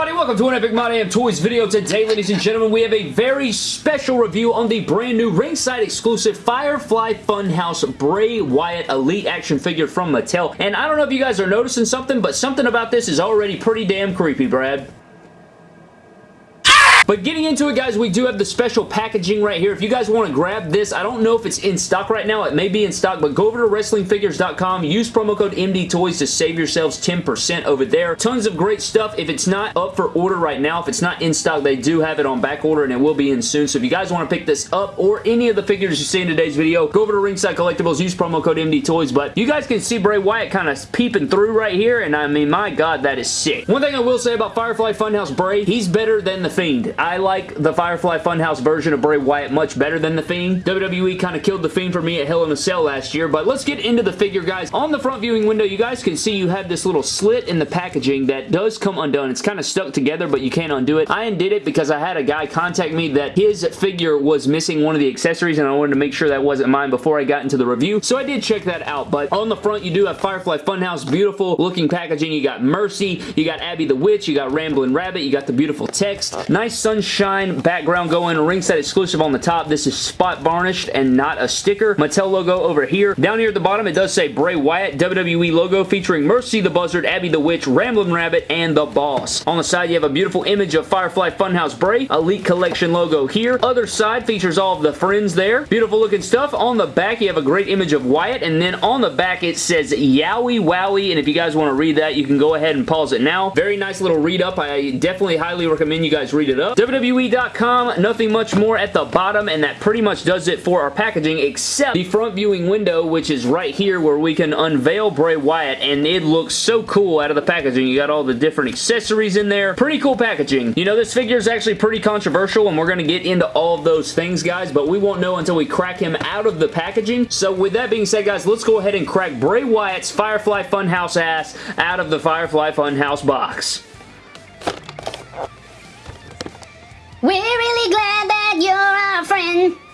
everybody? Welcome to an Epic My Damn Toys video. Today, ladies and gentlemen, we have a very special review on the brand new ringside exclusive Firefly Funhouse Bray Wyatt Elite action figure from Mattel. And I don't know if you guys are noticing something, but something about this is already pretty damn creepy, Brad. But getting into it, guys, we do have the special packaging right here. If you guys want to grab this, I don't know if it's in stock right now. It may be in stock, but go over to WrestlingFigures.com. Use promo code MDTOYS to save yourselves 10% over there. Tons of great stuff. If it's not up for order right now, if it's not in stock, they do have it on back order, and it will be in soon. So if you guys want to pick this up or any of the figures you see in today's video, go over to Ringside Collectibles. Use promo code MDTOYS. But you guys can see Bray Wyatt kind of peeping through right here, and I mean, my God, that is sick. One thing I will say about Firefly Funhouse Bray, he's better than The Fiend. I like the Firefly Funhouse version of Bray Wyatt much better than The Fiend. WWE kind of killed The Fiend for me at Hell in a Cell last year, but let's get into the figure, guys. On the front viewing window, you guys can see you have this little slit in the packaging that does come undone. It's kind of stuck together, but you can't undo it. I undid it because I had a guy contact me that his figure was missing one of the accessories, and I wanted to make sure that wasn't mine before I got into the review, so I did check that out, but on the front, you do have Firefly Funhouse, beautiful looking packaging. You got Mercy, you got Abby the Witch, you got Ramblin' Rabbit, you got the beautiful text. Nice sunshine background going, ringside exclusive on the top. This is spot varnished and not a sticker. Mattel logo over here. Down here at the bottom, it does say Bray Wyatt WWE logo featuring Mercy the Buzzard, Abby the Witch, Ramblin' Rabbit, and The Boss. On the side, you have a beautiful image of Firefly Funhouse Bray, Elite Collection logo here. Other side features all of the friends there. Beautiful looking stuff. On the back, you have a great image of Wyatt, and then on the back, it says Yowie Wowie, and if you guys want to read that, you can go ahead and pause it now. Very nice little read up. I definitely highly recommend you guys read it up. WWE.com, nothing much more at the bottom, and that pretty much does it for our packaging, except the front viewing window, which is right here where we can unveil Bray Wyatt, and it looks so cool out of the packaging. You got all the different accessories in there. Pretty cool packaging. You know, this figure is actually pretty controversial, and we're going to get into all of those things, guys, but we won't know until we crack him out of the packaging. So with that being said, guys, let's go ahead and crack Bray Wyatt's Firefly Funhouse ass out of the Firefly Funhouse box. We're really glad that you're our friend.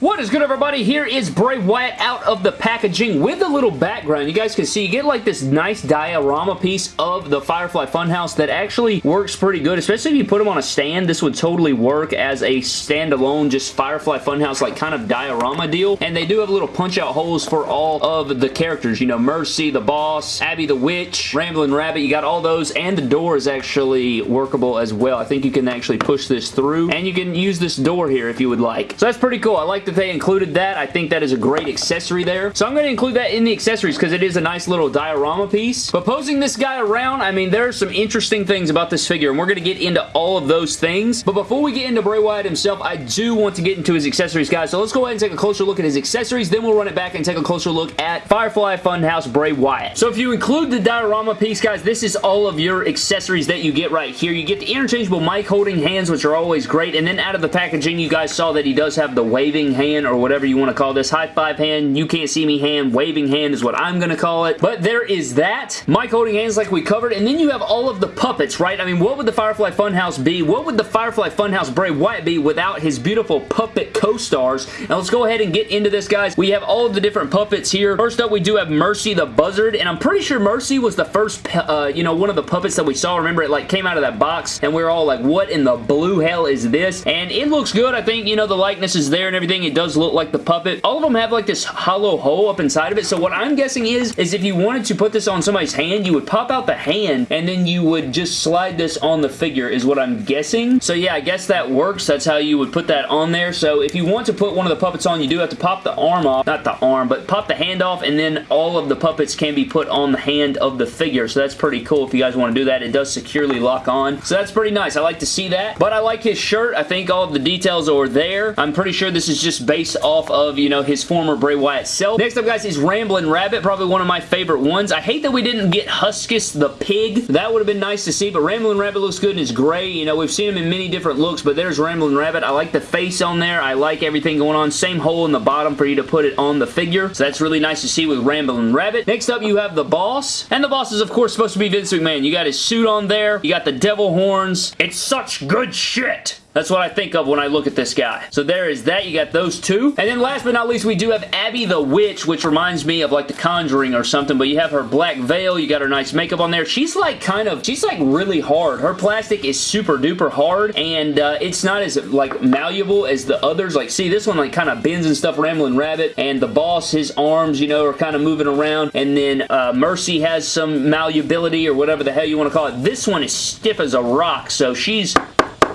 What is good everybody? Here is Bray Wyatt out of the packaging with a little background. You guys can see you get like this nice diorama piece of the Firefly Funhouse that actually works pretty good, especially if you put them on a stand. This would totally work as a standalone just Firefly Funhouse like kind of diorama deal. And they do have little punch out holes for all of the characters. You know, Mercy, the Boss, Abby the Witch, Ramblin' Rabbit. You got all those and the door is actually workable as well. I think you can actually push this through and you can use this door here if you would like. So that's pretty cool. I like that they included that. I think that is a great accessory there. So I'm going to include that in the accessories because it is a nice little diorama piece. But posing this guy around, I mean, there are some interesting things about this figure, and we're going to get into all of those things. But before we get into Bray Wyatt himself, I do want to get into his accessories, guys. So let's go ahead and take a closer look at his accessories. Then we'll run it back and take a closer look at Firefly Funhouse Bray Wyatt. So if you include the diorama piece, guys, this is all of your accessories that you get right here. You get the interchangeable mic holding hands, which are always great. And then out of the packaging, you guys saw that he does have the waving hand or whatever you want to call this. High five hand, you can't see me hand, waving hand is what I'm going to call it. But there is that. Mic holding hands like we covered. And then you have all of the puppets, right? I mean, what would the Firefly Funhouse be? What would the Firefly Funhouse Bray Wyatt be without his beautiful puppet co-stars? Now let's go ahead and get into this, guys. We have all the different puppets here. First up, we do have Mercy the Buzzard. And I'm pretty sure Mercy was the first, uh, you know, one of the puppets that we saw. Remember, it like came out of that box and we are all like, what in the blue hell is this? And it looks good. I think, you know, the likeness is there and everything. It does look like the puppet. All of them have like this hollow hole up inside of it. So what I'm guessing is, is if you wanted to put this on somebody's hand, you would pop out the hand and then you would just slide this on the figure is what I'm guessing. So yeah, I guess that works. That's how you would put that on there. So if you want to put one of the puppets on, you do have to pop the arm off. Not the arm, but pop the hand off and then all of the puppets can be put on the hand of the figure. So that's pretty cool if you guys want to do that. It does securely lock on. So that's pretty nice. I like to see that. But I like his shirt. I think all of the details are there. I'm pretty sure this is just based off of, you know, his former Bray Wyatt self. Next up, guys, is Ramblin' Rabbit. Probably one of my favorite ones. I hate that we didn't get Huskus the pig. That would have been nice to see, but Ramblin' Rabbit looks good and his gray. You know, we've seen him in many different looks, but there's Ramblin' Rabbit. I like the face on there. I like everything going on. Same hole in the bottom for you to put it on the figure. So that's really nice to see with Ramblin' Rabbit. Next up, you have the Boss. And the Boss is, of course, supposed to be Vince McMahon. You got his suit on there. You got the devil horns. It's such good shit. That's what I think of when I look at this guy. So there is that. You got those two. And then last but not least, we do have Abby the Witch, which reminds me of like The Conjuring or something, but you have her black veil. You got her nice makeup on there. She's like kind of, she's like really hard. Her plastic is super duper hard, and uh, it's not as like malleable as the others. Like, see, this one like kind of bends and stuff, Rambling Rabbit, and the boss, his arms, you know, are kind of moving around, and then uh, Mercy has some malleability or whatever the hell you want to call it. This one is stiff as a rock, so she's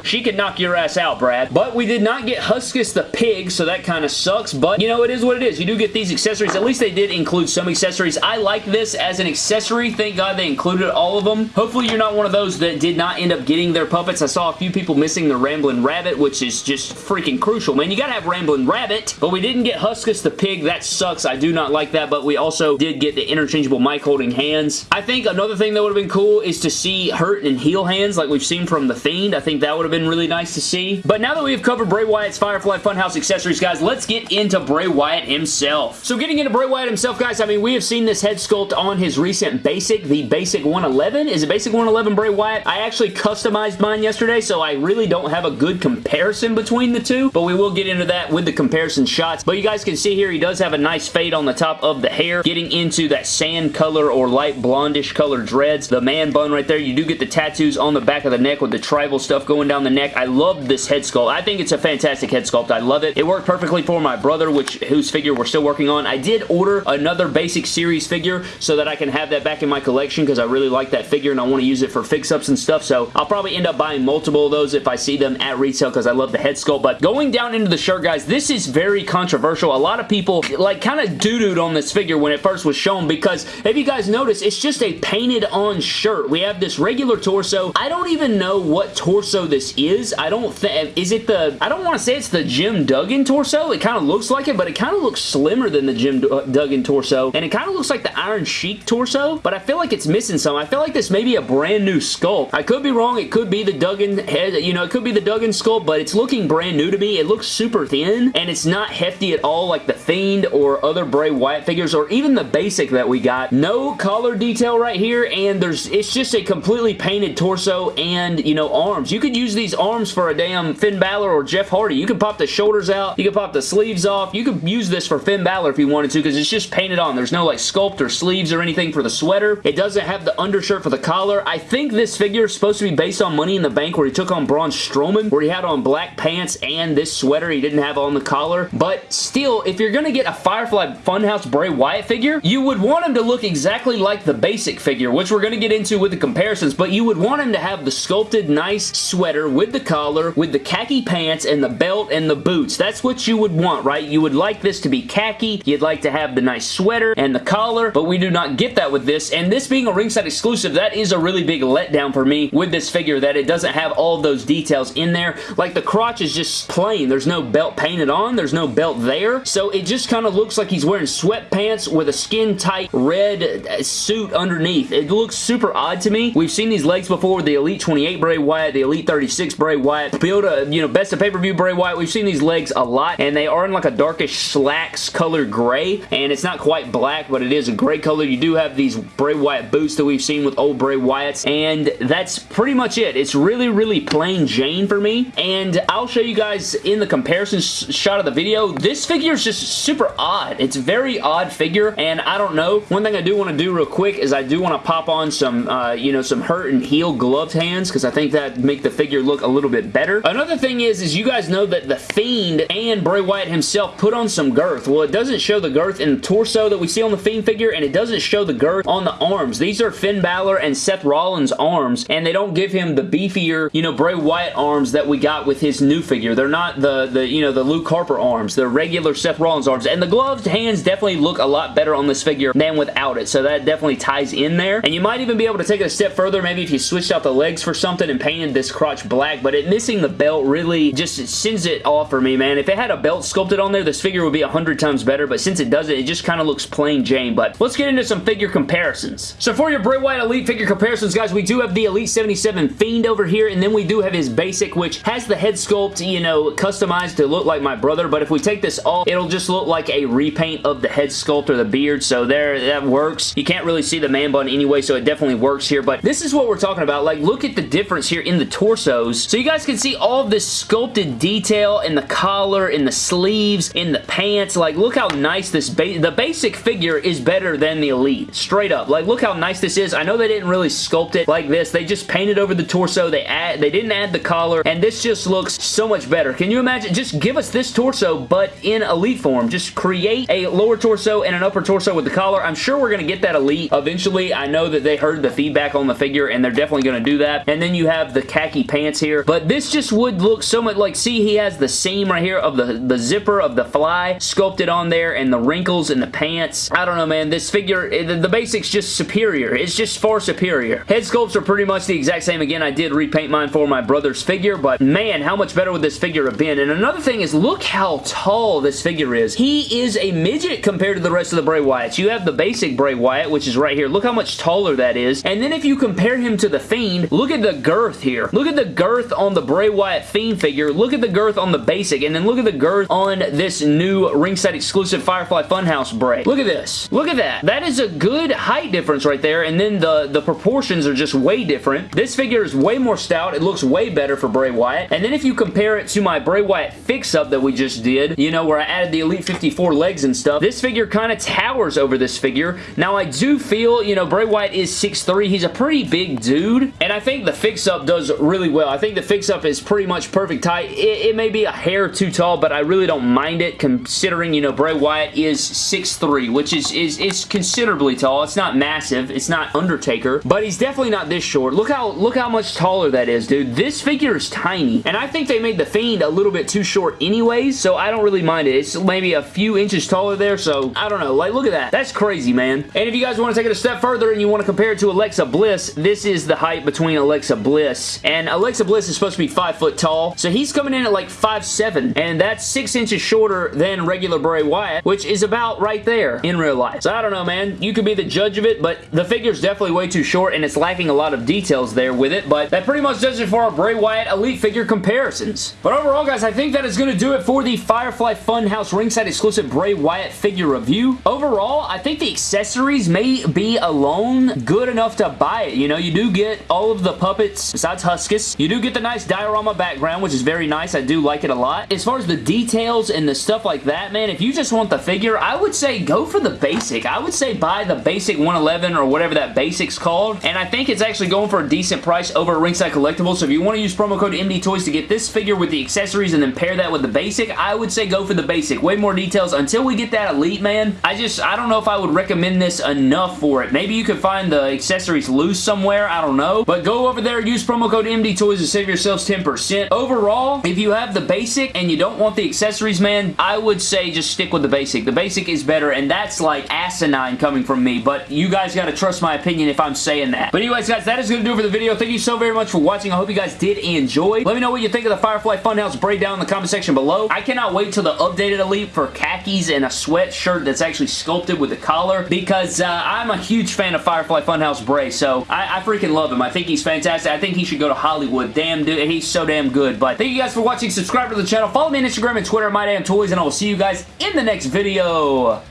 she could knock your ass out, Brad. But we did not get Huskus the pig, so that kind of sucks. But, you know, it is what it is. You do get these accessories. At least they did include some accessories. I like this as an accessory. Thank God they included all of them. Hopefully you're not one of those that did not end up getting their puppets. I saw a few people missing the Ramblin' Rabbit, which is just freaking crucial, man. You gotta have Ramblin' Rabbit, but we didn't get Huskus the pig. That sucks. I do not like that, but we also did get the interchangeable mic holding hands. I think another thing that would have been cool is to see hurt and heal hands like we've seen from The Fiend. I think that would have been really nice to see. But now that we've covered Bray Wyatt's Firefly Funhouse accessories, guys, let's get into Bray Wyatt himself. So getting into Bray Wyatt himself, guys, I mean, we have seen this head sculpt on his recent Basic, the Basic 111. Is it Basic 111 Bray Wyatt? I actually customized mine yesterday, so I really don't have a good comparison between the two, but we will get into that with the comparison shots. But you guys can see here, he does have a nice fade on the top of the hair, getting into that sand color or light blondish color dreads. The man bun right there, you do get the tattoos on the back of the neck with the tribal stuff going down the neck. I love this head sculpt. I think it's a fantastic head sculpt. I love it. It worked perfectly for my brother, which whose figure we're still working on. I did order another basic series figure so that I can have that back in my collection because I really like that figure and I want to use it for fix-ups and stuff. So I'll probably end up buying multiple of those if I see them at retail because I love the head sculpt. But going down into the shirt, guys, this is very controversial. A lot of people like kind of doo-dooed on this figure when it first was shown because if you guys notice, it's just a painted on shirt. We have this regular torso. I don't even know what torso this is. I don't think, is it the, I don't want to say it's the Jim Duggan torso. It kind of looks like it, but it kind of looks slimmer than the Jim uh, Duggan torso, and it kind of looks like the Iron Sheik torso, but I feel like it's missing some. I feel like this may be a brand new sculpt. I could be wrong. It could be the Duggan head, you know, it could be the Duggan sculpt, but it's looking brand new to me. It looks super thin, and it's not hefty at all like the Fiend or other Bray Wyatt figures, or even the basic that we got. No collar detail right here, and there's it's just a completely painted torso and, you know, arms. You could use these arms for a damn Finn Balor or Jeff Hardy. You could pop the shoulders out. You could pop the sleeves off. You could use this for Finn Balor if you wanted to because it's just painted on. There's no like sculpt or sleeves or anything for the sweater. It doesn't have the undershirt for the collar. I think this figure is supposed to be based on Money in the Bank where he took on Braun Strowman where he had on black pants and this sweater he didn't have on the collar. But still, if you're going to get a Firefly Funhouse Bray Wyatt figure, you would want him to look exactly like the basic figure, which we're going to get into with the comparisons, but you would want him to have the sculpted nice sweater with the collar, with the khaki pants, and the belt and the boots. That's what you would want, right? You would like this to be khaki. You'd like to have the nice sweater and the collar, but we do not get that with this. And this being a ringside exclusive, that is a really big letdown for me with this figure that it doesn't have all those details in there. Like the crotch is just plain. There's no belt painted on. There's no belt there. So it just kind of looks like he's wearing sweatpants with a skin-tight red uh, suit underneath. It looks super odd to me. We've seen these legs before the Elite 28 Bray Wyatt, the Elite 36 Bray Wyatt, build a, you know, best of pay-per-view Bray Wyatt. We've seen these legs a lot, and they are in like a darkish slacks color gray, and it's not quite black, but it is a gray color. You do have these Bray Wyatt boots that we've seen with old Bray Wyatts, and that's pretty much it. It's really, really plain Jane for me, and I'll show you guys in the comparison shot of the video. This figure is just super odd. It's very odd figure, and I don't know. One thing I do want to do real quick is I do want to pop on some, uh, you know, some hurt and heal gloved hands, because I think that make the figure look a little bit better. Another thing is, is you guys know that The Fiend and Bray Wyatt himself put on some girth. Well, it doesn't show the girth in the torso that we see on the Fiend figure, and it doesn't show the girth on the arms. These are Finn Balor and Seth Rollins arms, and they don't give him the beefier, you know, Bray Wyatt arms that we got with his new figure. They're not the, the you know, the Luke Harper arms. They're regular Seth Rollins arms, and the gloved hands definitely look a lot better on this figure than without it, so that definitely ties in there. And you might even be able to take it a step further, maybe if you switched out the legs for something and painted this crotch black, but it missing the belt really just sends it off for me, man. If it had a belt sculpted on there, this figure would be a hundred times better, but since it doesn't, it just kind of looks plain Jane. But let's get into some figure comparisons. So for your Bray Wyatt Elite figure comparisons, guys, we do have the Elite 77 Fiend over here, and then we do have his basic, which has the head sculpt, you know, customized to look like my brother, but if we take this off, it'll just look like a repaint of the head sculpt or the beard, so there, that works. You can't really see the man bun anyway, so it definitely works here, but this is what we're talking about. Like, look at the difference here in the torso torsos. So you guys can see all of this sculpted detail in the collar, in the sleeves, in the pants. Like, look how nice this, the basic figure is better than the Elite. Straight up. Like, look how nice this is. I know they didn't really sculpt it like this. They just painted over the torso. They add, they didn't add the collar, and this just looks so much better. Can you imagine? Just give us this torso, but in Elite form. Just create a lower torso and an upper torso with the collar. I'm sure we're going to get that Elite eventually. I know that they heard the feedback on the figure, and they're definitely going to do that. And then you have the khaki pants here, but this just would look so much like, see, he has the seam right here of the, the zipper of the fly sculpted on there, and the wrinkles in the pants. I don't know, man. This figure, eh, the, the basic's just superior. It's just far superior. Head sculpts are pretty much the exact same. Again, I did repaint mine for my brother's figure, but man, how much better would this figure have been? And another thing is, look how tall this figure is. He is a midget compared to the rest of the Bray Wyatts. You have the basic Bray Wyatt, which is right here. Look how much taller that is. And then if you compare him to the Fiend, look at the girth here. Look at the girth on the Bray Wyatt Fiend figure. Look at the girth on the basic, and then look at the girth on this new ringside exclusive Firefly Funhouse Bray. Look at this. Look at that. That is a good height difference right there, and then the, the proportions are just way different. This figure is way more stout. It looks way better for Bray Wyatt. And then if you compare it to my Bray Wyatt fix-up that we just did, you know, where I added the Elite 54 legs and stuff, this figure kind of towers over this figure. Now, I do feel, you know, Bray Wyatt is 6'3". He's a pretty big dude, and I think the fix-up does really well. I think the fix-up is pretty much perfect height. It, it may be a hair too tall, but I really don't mind it considering, you know, Bray Wyatt is 6'3", which is, is, is considerably tall. It's not massive. It's not Undertaker, but he's definitely not this short. Look how, look how much taller that is, dude. This figure is tiny, and I think they made the Fiend a little bit too short anyways, so I don't really mind it. It's maybe a few inches taller there, so I don't know. Like, look at that. That's crazy, man. And if you guys want to take it a step further and you want to compare it to Alexa Bliss, this is the height between Alexa Bliss, and Alexa Bliss is supposed to be 5 foot tall, so he's coming in at like 5'7", and that's 6 inches shorter than regular Bray Wyatt, which is about right there in real life. So I don't know, man. You could be the judge of it, but the figure's definitely way too short, and it's lacking a lot of details there with it, but that pretty much does it for our Bray Wyatt Elite figure comparisons. But overall, guys, I think that is going to do it for the Firefly Funhouse ringside exclusive Bray Wyatt figure review. Overall, I think the accessories may be alone good enough to buy it. You know, you do get all of the puppets besides Huskus. You do get the nice diorama background, which is very nice. I do like it a lot. As far as the details and the stuff like that, man, if you just want the figure, I would say go for the basic. I would say buy the basic 111 or whatever that basic's called, and I think it's actually going for a decent price over at Ringside Collectibles, so if you want to use promo code MD Toys to get this figure with the accessories and then pair that with the basic, I would say go for the basic. Way more details. Until we get that Elite, man, I just, I don't know if I would recommend this enough for it. Maybe you could find the accessories loose somewhere, I don't know, but go over there, use promo code MD Toys to save yourselves 10%. Overall, if you have the basic and you don't want the accessories, man, I would say just stick with the basic. The basic is better, and that's like asinine coming from me, but you guys gotta trust my opinion if I'm saying that. But anyways, guys, that is gonna do it for the video. Thank you so very much for watching. I hope you guys did enjoy. Let me know what you think of the Firefly Funhouse breakdown in the comment section below. I cannot wait till the updated Elite for khakis and a sweatshirt that's actually sculpted with the collar because uh, I'm a huge fan of Firefly Funhouse Bray, so I, I freaking love him. I think he's fantastic. I think he should go to Hollywood. Damn, dude, he's so damn good. But thank you guys for watching. Subscribe to the channel. Follow me on Instagram and Twitter at MyDamnToys, and I will see you guys in the next video.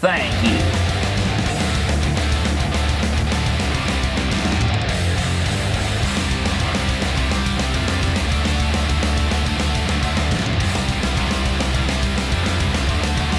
Thank you.